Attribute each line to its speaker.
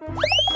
Speaker 1: you